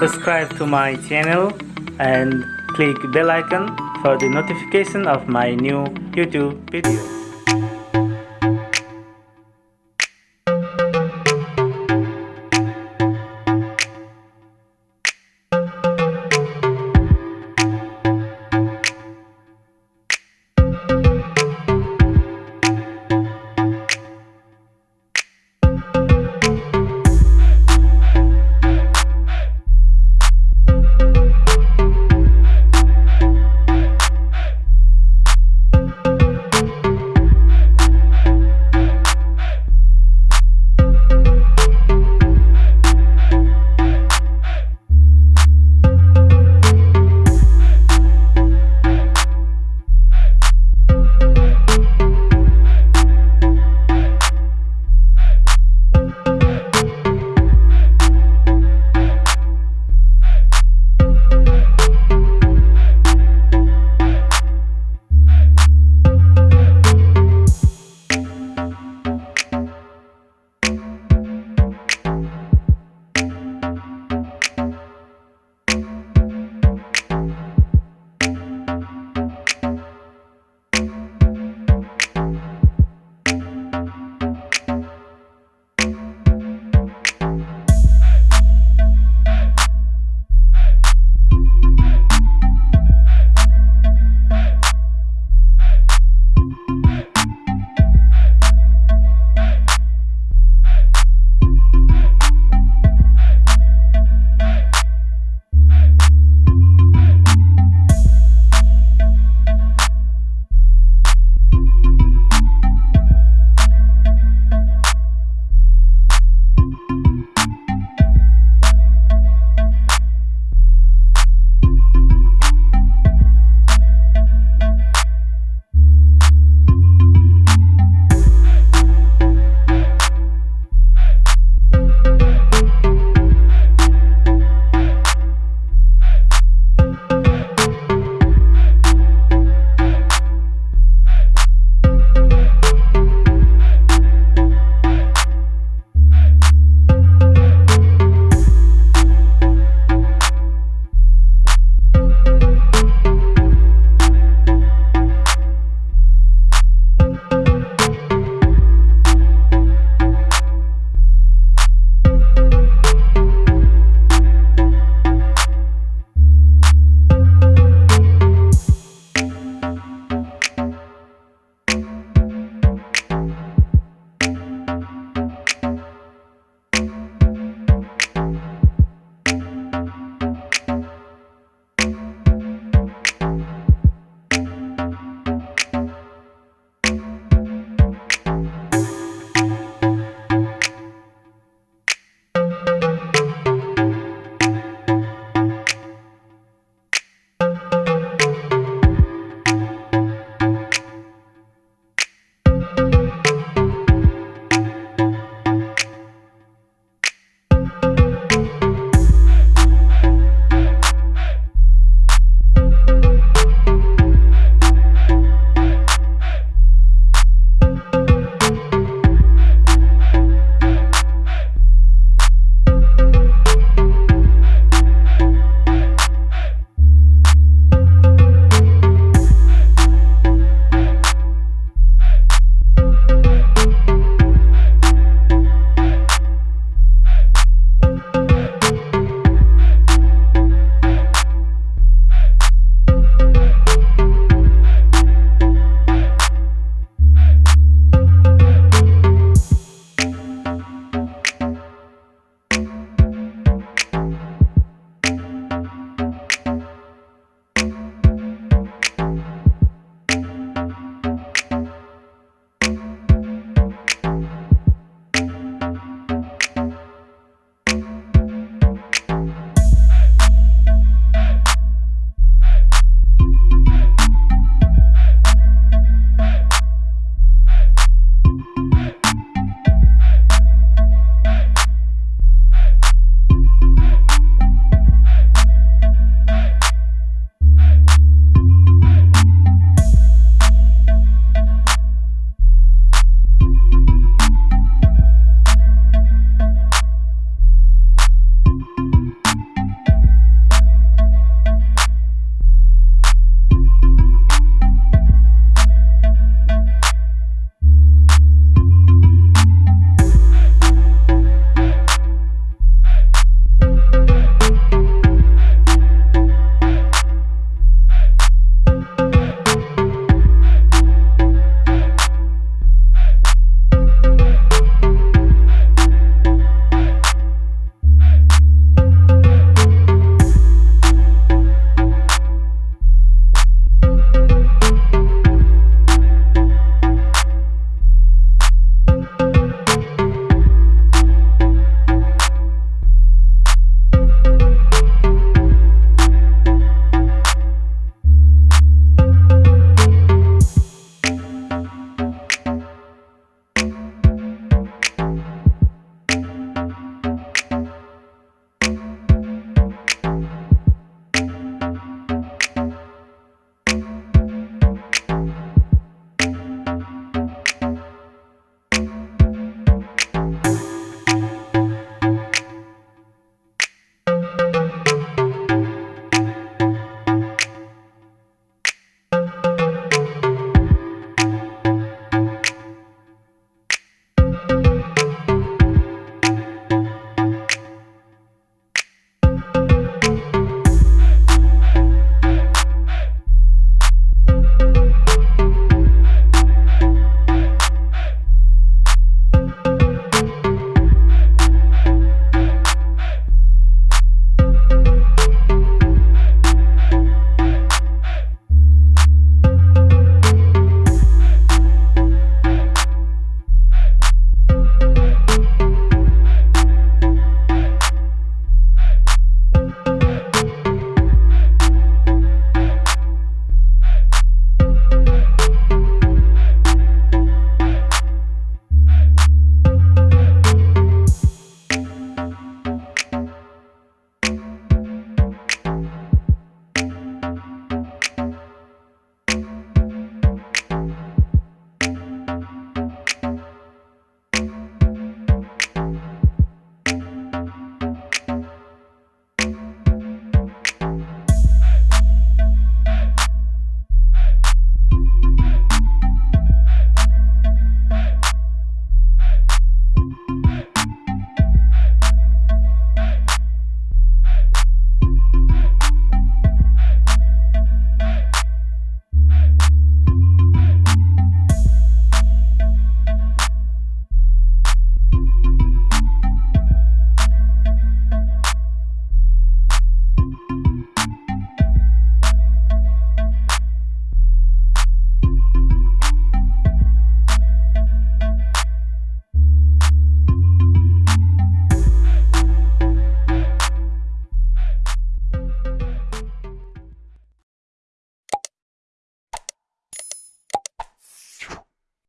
subscribe to my channel and click bell icon for the notification of my new YouTube videos.